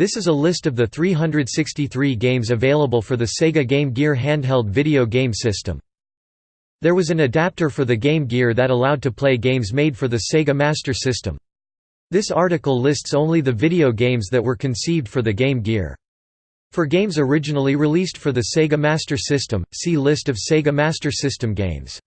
This is a list of the 363 games available for the Sega Game Gear handheld video game system. There was an adapter for the Game Gear that allowed to play games made for the Sega Master System. This article lists only the video games that were conceived for the Game Gear. For games originally released for the Sega Master System, see List of Sega Master System games.